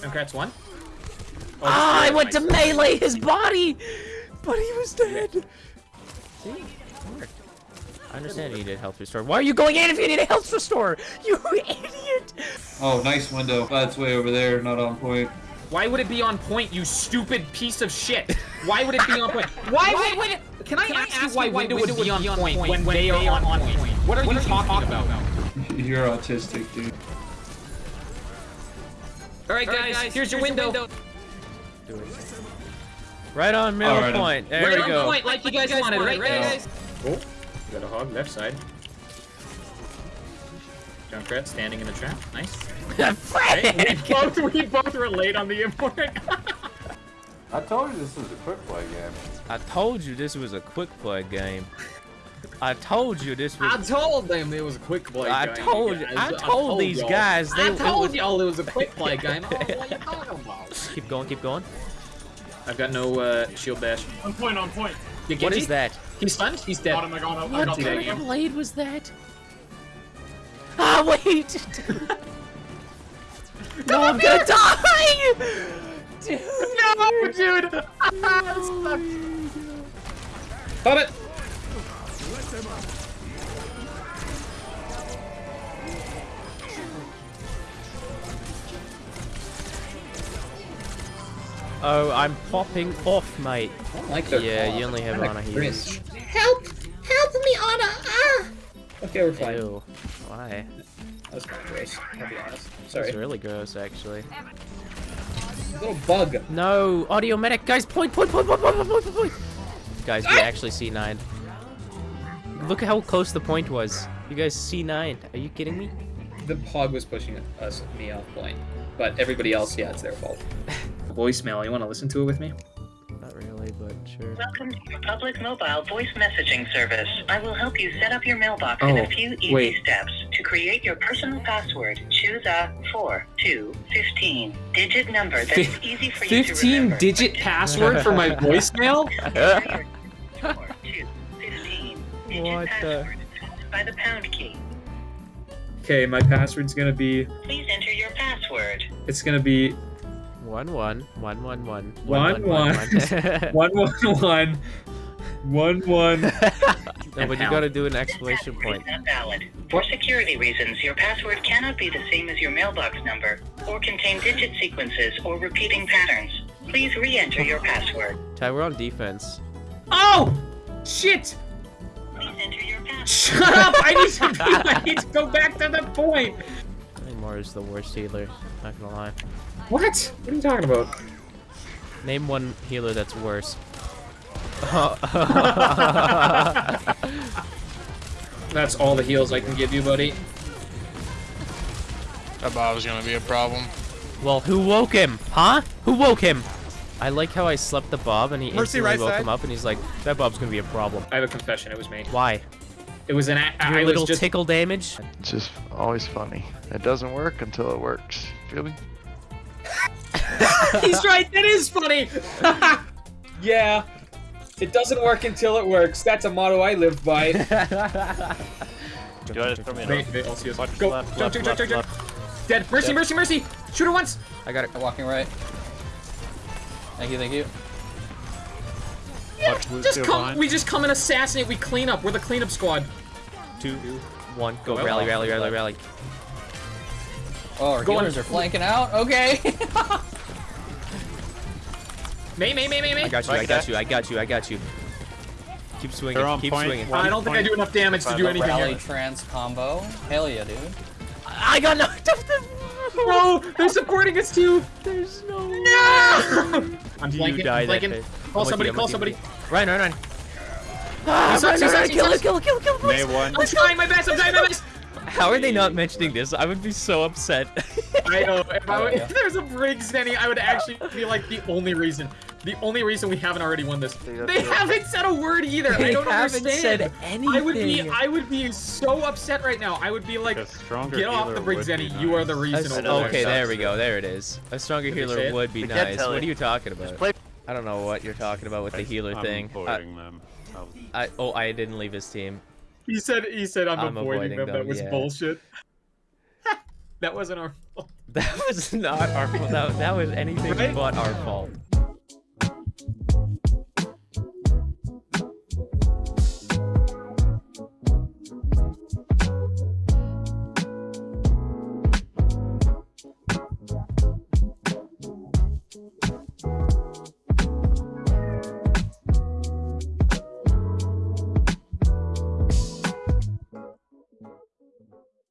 Junkrat's one. Oh, Ah, I went to melee his body, but he was dead. See. I understand you needed health restore. Why are you going in if you need a health restore? You idiot! Oh, nice window. That's way over there, not on point. Why would it be on point, you stupid piece of shit? Why would it be on point? Why, would it? Can I, ask, you why window would be on point when, they are on point? What are you talking about? You're autistic, dude. All right, guys, here's your window. Right on middle Alright, I'm- point. There Right we on go. point, like you guys wanted, right, Yeah. guys? Oh, you got a hog left side. Junkrat standing in the trap. Nice. Frick! we both we both were late on the import. I told you this was a quick play game. I told you this was a quick play game. I told you this was. I told them it was a quick play I game. told you. guys. I told these y'all. guys they. I told y'all it was a quick play game. Oh, what are you talking about? Keep going. Keep going. I've got no uh, shield bash. On point, on point. You What Genji? that? He's stunned. He's dead. Got him, I got What kind of blade was that? Ah, wait! no, I'm gonna die! Dude. No, dude. Stop it. Oh, I'm popping off, mate. Like the Yeah, you only have Ana heals. Help! Help me, Ana! Ah! Okay, we're fine. Ew. Why? That was kind of gross. I'll be honest. That's Sorry. really gross, actually. Little bug. No, audio medic, guys, point, point, point, point, point, point, point, point. Guys, we actually C9. Look at how close the point was. You guys C9. Are you kidding me? The hog was pushing us me off point, but everybody else, yeah, it's their fault. Voicemail. You want to listen to it with me? Not really, but sure. Welcome to your public mobile voice messaging service. I will help you set up your mailbox in Oh, a few easy wait. steps. To create your personal password, choose a 4 2 15 digit number that is easy for you to remember. 15-digit password for my voicemail? What the- by the pound key. Okay, my password's gonna be. Please enter your password. It's gonna be One, one, one, one, one, One, one. one one one one one one. no, And but you gotta do an exclamation point. is not valid. For security reasons, your password cannot be the same as your mailbox number, or contain digit sequences or repeating patterns. Please re-enter your password. Ty, we're on defense. Oh! Shit! Shut up! I need to. I need to go back to the point. I think Moira is the worst healer. Not gonna lie. What? What are you talking about? Name one healer that's worse. That's all the heals I can give you, buddy. That Bob's gonna be a problem. well, who woke him? Huh? Who woke him? I like how I slept the Bob and he Mercy, instantly right woke side. him up and he's like, that Bob's gonna be a problem. I have a confession. It was me. Why? It was an. a- Your I little was just. tickle damage? It's just always funny. It doesn't work until it works. Feel me? He's right. That is funny. yeah. It doesn't work until it works. That's a motto I live by. Do I just throw me Wait, wait, I'll see us. Watch Go. left, jump, left, jump, jump, left, jump. Dead. Mercy, mercy, mercy. Shoot her once. I got it. Walking right. Thank you, thank you. Yeah, just come. behind. We just come and assassinate. We clean up. We're the cleanup squad. Two, one, go, Go rally, out. rally, rally, rally. Oh, our Go on. are flanking out. Okay. Mei, may, may, may, may. I got you, I got you, I got you, I got you. Keep swinging, They're on keep point. swinging. I don't think I do enough damage to do The anything Rally here. trans combo. Hell yeah, dude. I got knocked off the... No, they're supporting us too. There's no... No! I'm You flanking. die I'm that flanking. day. Call I'm with somebody. you, I'm Call with you, somebody. I'm with you. Ryan, Ryan, Ryan. Ah, He's Ryan, up, he's Ryan, up, he's kill up. him, kill him, kill him, kill him, May please. one. I'm trying my best. I'm trying my best. How are they not mentioning this? I would be so upset. I know. If, I, Oh, yeah. if there's a Briggs Denny, I would actually feel like the only reason, the only reason we haven't already won this. They haven't said a word either. I They don't haven't understand. said I would be. I would be so upset right now. I would be like, get off the Briggs would be You are the reason. A- over know there. okay, there we go. There it is. A stronger Did healer would be nice. What it. are you talking about? I don't know what you're talking about with the healer I'm thing. I, them. I'll- I, oh, I didn't leave his team. He said, he said, I'm, I'm avoiding, avoiding them. them, That was yeah. bullshit. That wasn't our fault. That was not our fault. That, that was anything Right? but our fault.